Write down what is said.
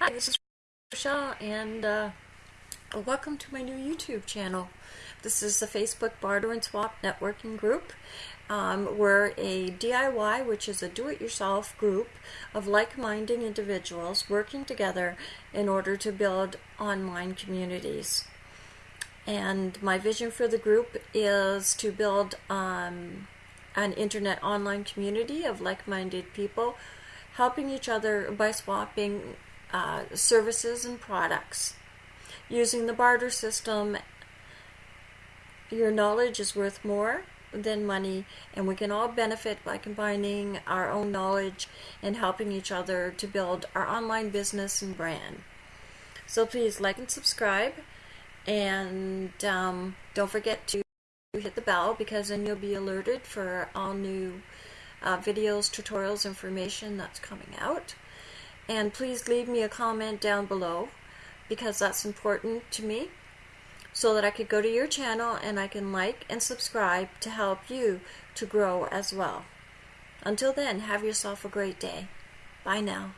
Hi, this is Rochelle, and uh, welcome to my new YouTube channel. This is the Facebook Barter and Swap Networking Group. Um, we're a DIY, which is a do-it-yourself group of like-minded individuals working together in order to build online communities. And my vision for the group is to build um, an internet online community of like-minded people helping each other by swapping uh, services and products. Using the barter system, your knowledge is worth more than money, and we can all benefit by combining our own knowledge and helping each other to build our online business and brand. So please like and subscribe, and um, don't forget to hit the bell because then you'll be alerted for all new uh, videos, tutorials, information that's coming out. And please leave me a comment down below because that's important to me so that I could go to your channel and I can like and subscribe to help you to grow as well. Until then, have yourself a great day. Bye now.